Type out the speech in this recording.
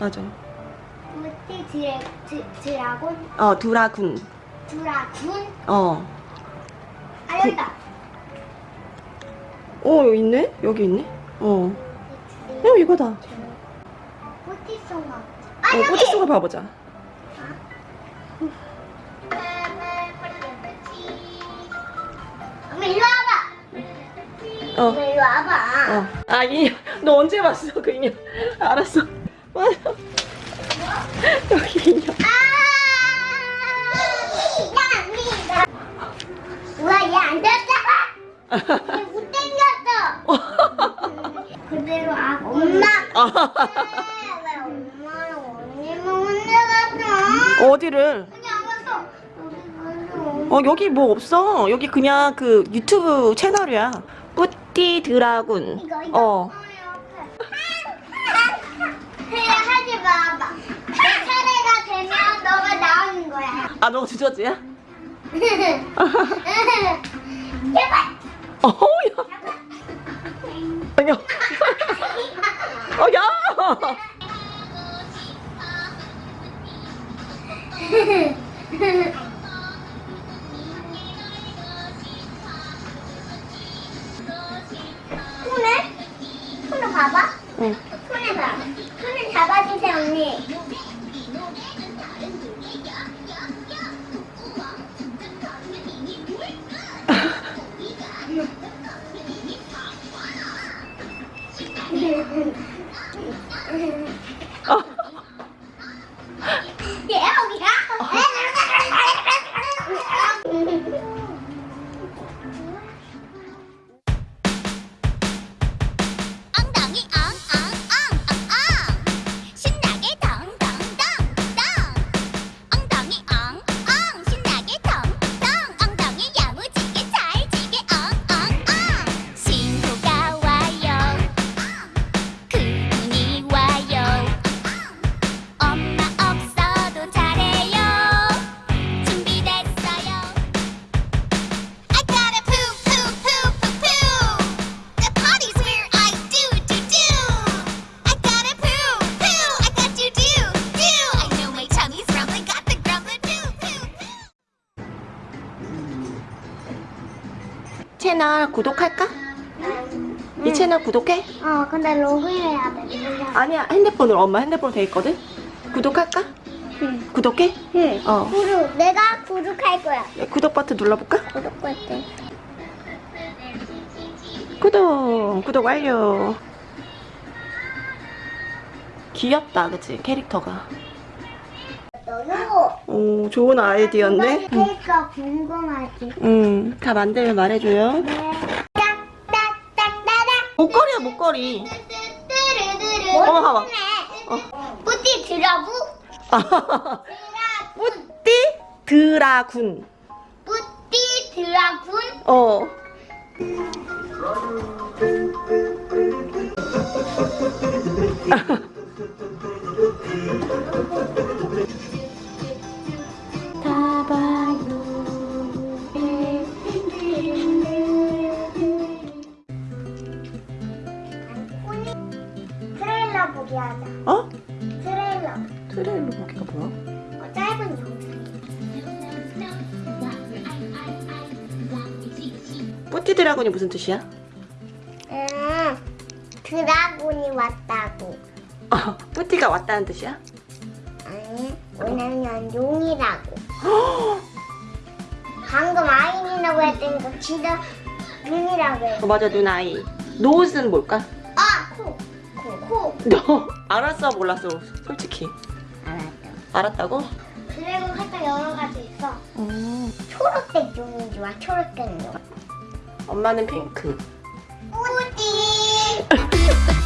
맞아. 무티 드래 드, 드라곤 어, 드라군. 드라군 어. 아 여기다. 어, 여기 있네? 여기 있네? 어. 어, 이거다. 어, 무티 송아. 아 여기. 꼬치소가 봐보자. 엄마 일로 와봐. 어. 일로 와봐. 어. 아, 인형. 너 언제 봤어, 그 인형? 알았어. 맞아. 여기 인형. 아! 야, 우와 얘안 됐잖아. 얘못 땡겼어. 그대로 아 엄마. 왜 엄마랑 언니만 혼내갔어? 어디를? 여기 어, 여기 뭐 없어. 여기 그냥 그 유튜브 채널이야. 뿌띠 드라군. 어. 그래 마봐. 내 차례가 되면 너가 나오는 거야. 아, 너 주저지야? 제발. 어, 야. 아니요. 어, 야! 손을 봐봐. 응. 네. 채널 구독할까? 이 채널 구독해? 어 근데 로그인해야 돼. 아니야, 핸드폰으로 엄마 핸드폰 돼 있거든? 구독할까? 응. 구독해? 응. 어. 구독. 내가 구독할 거야. 구독 버튼 눌러볼까? 구독 버튼. 구독! 구독 완료! 귀엽다, 그치? 캐릭터가. 너도. 오, 좋은 아이디어인데? 응. 그러니까 궁금하지. 응, 다 만들면 말해줘요. 네. 목걸이야, 목걸이. 어머, 봐봐. 뿌띠 드라부. 뿌띠 드라군. 뿌띠 드라군. 어. 트레일러. 보기가 뭐야? 어, 짧은 영상. 뿌띠 드라군이 무슨 뜻이야? 음, 드라군이 왔다고. 어, 뿌띠가 왔다는 뜻이야? 아니, 왜냐면 용이라고. 방금 아인이라고 했더니 진짜 눈이라고 해. 어, 맞아, 누나이. 노즈는 뭘까? 아, 코. 코. 코. 너 알았어, 몰랐어, 솔직히. 알았다고? 드래곤 살짝 여러 가지 있어. 음. 초록색 용이 좋아, 초록색 용. 엄마는 핑크. 뿌띠.